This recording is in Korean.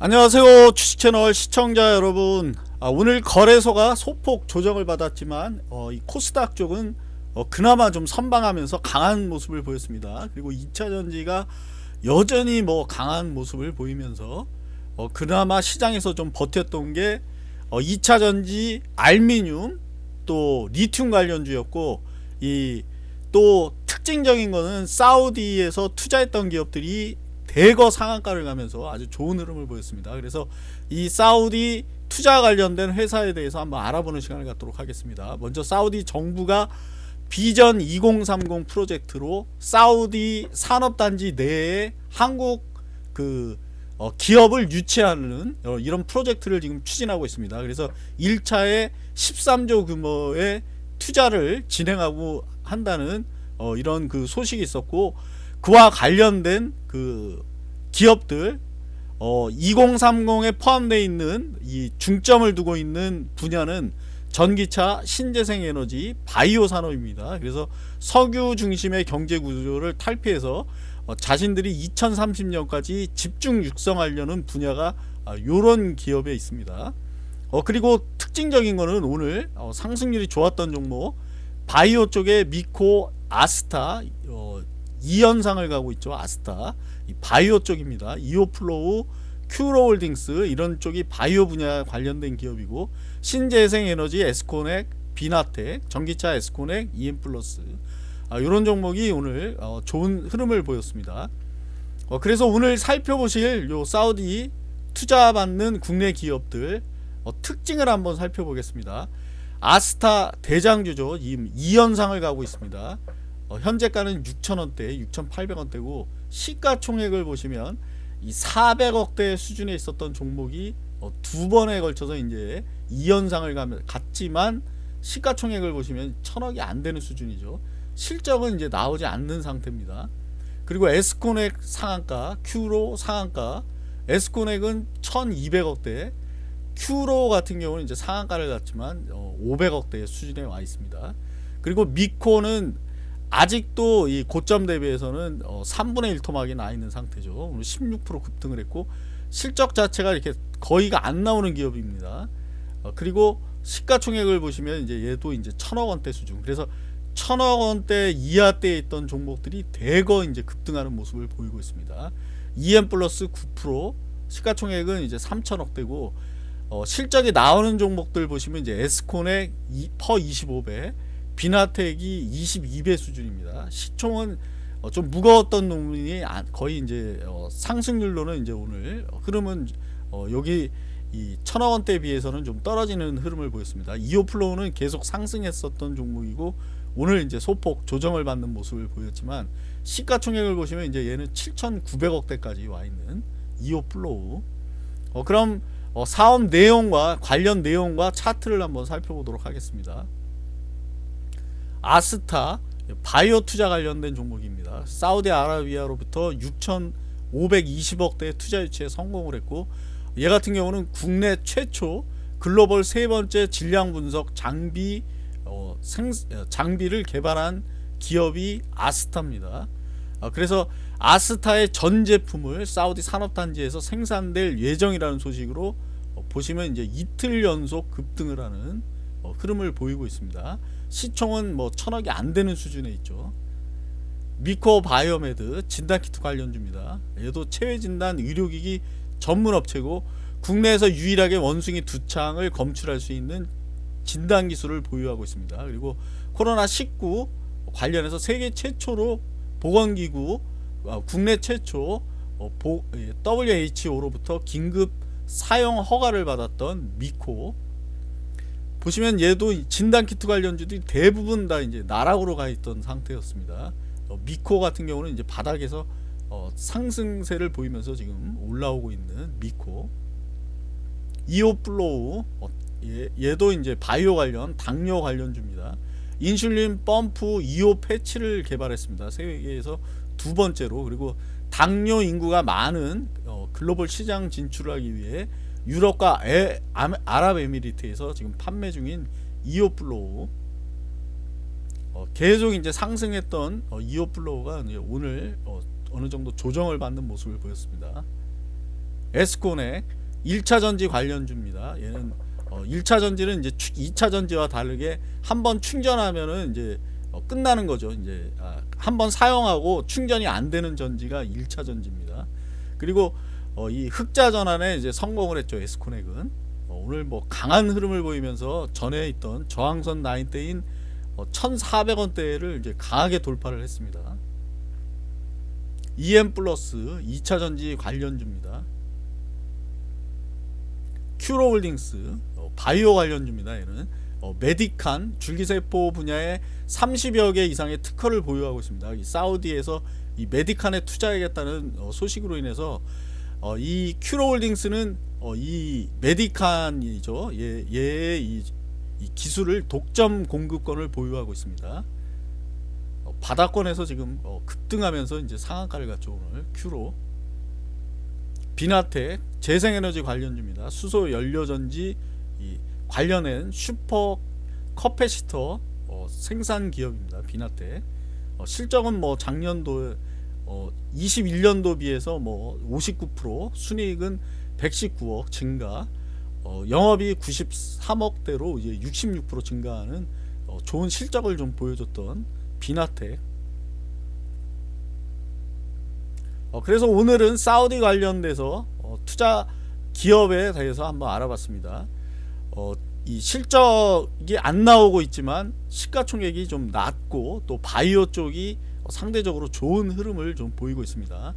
안녕하세요. 주식채널 시청자 여러분. 아, 오늘 거래소가 소폭 조정을 받았지만 어, 이 코스닥 쪽은 어, 그나마 좀 선방하면서 강한 모습을 보였습니다. 그리고 2차전지가 여전히 뭐 강한 모습을 보이면서 어, 그나마 시장에서 좀 버텼던 게 어, 2차전지 알미늄 또 리튬 관련주였고 이 또 특징적인 거는 사우디에서 투자했던 기업들이 대거 상한가를 가면서 아주 좋은 흐름을 보였습니다. 그래서 이 사우디 투자 관련된 회사에 대해서 한번 알아보는 시간을 갖도록 하겠습니다. 먼저 사우디 정부가 비전 2030 프로젝트로 사우디 산업단지 내에 한국 그 어, 기업을 유치하는 어, 이런 프로젝트를 지금 추진하고 있습니다. 그래서 1차에 13조 규모의 투자를 진행하고 한다는 어, 이런 그 소식이 있었고 그와 관련된 그 기업들 어, 2030에 포함되어 있는 이 중점을 두고 있는 분야는 전기차, 신재생에너지, 바이오 산업입니다. 그래서 석유 중심의 경제 구조를 탈피해서 어, 자신들이 2030년까지 집중 육성하려는 분야가 이런 아, 기업에 있습니다. 어, 그리고 특징적인 거는 오늘 어, 상승률이 좋았던 종목 바이오 쪽에 미코, 아스타 어, 이 연상을 가고 있죠. 아스타 바이오 쪽입니다. 이오플로우, 큐로홀딩스 이런 쪽이 바이오 분야 관련된 기업이고 신재생에너지, 에스코넥, 비나텍, 전기차 에스코넥, 이엠플러스 아, 이런 종목이 오늘 어, 좋은 흐름을 보였습니다. 어, 그래서 오늘 살펴보실 요 사우디 투자받는 국내 기업들 어, 특징을 한번 살펴보겠습니다. 아스타 대장주죠. 이, 이 현상을 가고 있습니다. 어, 현재가는 6천원대 6,800원대고 시가총액을 보시면 이 400억대 수준에 있었던 종목이 어, 두 번에 걸쳐서 이제 이 현상을 갔지만 시가총액을 보시면 천억이 안 되는 수준이죠. 실적은 이제 나오지 않는 상태입니다. 그리고 에스코넥 상한가, 큐로 상한가, 에스코넥은 1200억대, 큐로 같은 경우는 이제 상한가를 갔지만 500억대 수준에 와 있습니다. 그리고 미코는 아직도 이 고점 대비해서는 어 3분의 1 토막이 나 있는 상태죠. 오늘 16% 급등을 했고 실적 자체가 이렇게 거의가 안 나오는 기업입니다. 어 그리고 시가총액을 보시면 이제 얘도 이제 천억 원대 수준. 그래서 천억 원대 이하 대에 있던 종목들이 대거 이제 급등하는 모습을 보이고 있습니다. EM 플러스 9% 시가총액은 이제 3천억 대고 어 실적이 나오는 종목들 보시면 이제 에스콘의 퍼 25배 비나텍이 22배 수준입니다. 시총은 어, 좀 무거웠던 놈이 거의 이제 어, 상승률로는 이제 오늘 흐름은 어, 여기 이 천억 원대에 비해서는 좀 떨어지는 흐름을 보였습니다. 이오플로우는 계속 상승했었던 종목이고 오늘 이제 소폭 조정을 받는 모습을 보였지만 시가총액을 보시면 이제 얘는 7,900억대까지 와 있는 이오플로우. 어, 그럼 어, 사업 내용과 관련 내용과 차트를 한번 살펴보도록 하겠습니다. 아스타 바이오 투자 관련된 종목입니다. 사우디아라비아로부터 6,520억대 투자 유치에 성공을 했고 얘 같은 경우는 국내 최초 글로벌 세 번째 질량 분석 장비 어, 생, 어, 장비를 개발한 기업이 아스타입니다. 어, 그래서 아스타의 전 제품을 사우디 산업단지에서 생산될 예정이라는 소식으로 어, 보시면 이제 이틀 연속 급등을 하는 어, 흐름을 보이고 있습니다. 시총은 뭐 천억이 안 되는 수준에 있죠. 미코 바이오메드 진단키트 관련주입니다. 얘도 체외진단 의료기기 전문 업체고 국내에서 유일하게 원숭이 두창을 검출할 수 있는 진단 기술을 보유하고 있습니다. 그리고 코로나19 관련해서 세계 최초로 보건기구 어, 국내 최초 어, WHO로부터 긴급 사용 허가를 받았던 미코 보시면 얘도 진단키트 관련주들이 대부분 다 이제 나락으로 가 있던 상태였습니다. 어, 미코 같은 경우는 이제 바닥에서 어, 상승세를 보이면서 지금 올라오고 있는 미코 이오플로우 어, 얘, 도 이제 바이오 관련 당뇨 관련주입니다. 인슐린 펌프 이오 패치를 개발했습니다. 세계에서 두 번째로 그리고 당뇨 인구가 많은 어, 글로벌 시장 진출을 하기 위해 유럽과 에, 아랍에미리트에서 지금 판매 중인 이오플로우 어, 계속 이제 상승했던 어, 이오플로우가 오늘 어, 느 정도 조정을 받는 모습을 보였습니다. 에스코넥 1차 전지 관련주입니다. 얘는 어, 1차 전지는 이제 2차 전지와 다르게 한번 충전하면은 이제 어, 끝나는 거죠. 이제 아, 한번 사용하고 충전이 안 되는 전지가 1차 전지입니다. 그리고 어, 이 흑자 전환에 이제 성공을 했죠. 에스코넥은 어, 오늘 뭐 강한 흐름을 보이면서 전에 있던 저항선 라인대인 어, 1,400원대를 이제 강하게 돌파를 했습니다. EM 플러스 2차 전지 관련주입니다. 큐로홀딩스 어, 바이오 관련주입니다. 얘는 어, 메디칸 줄기세포 분야에 30여 개 이상의 특허를 보유하고 있습니다. 이 사우디에서 이 메디칸에 투자하겠다는 어, 소식으로 인해서 어, 이 큐로홀딩스는 어, 이 메디칸이죠. 얘, 얘의 이, 이 기술을 독점 공급권을 보유하고 있습니다. 어, 바닥권에서 지금 어, 급등하면서 이제 상한가를 갔죠 오늘 큐로. 비나텍 재생에너지 관련주입니다. 수소 연료전지 이 관련된 super capacitor 어, 생산 기업입니다. 비나텍 어, 실적은 뭐 작년도 어, 21년도 비해서 뭐 59% 순이익은 119억 증가 어, 영업이 93억대로 이제 66% 증가하는 어, 좋은 실적을 좀 보여줬던 비나텍 어, 그래서 오늘은 사우디 관련돼서 어, 투자 기업에 대해서 한번 알아봤습니다. 어, 이 실적이 안 나오고 있지만 시가총액이 좀 낮고 또 바이오 쪽이 상대적으로 좋은 흐름을 좀 보이고 있습니다.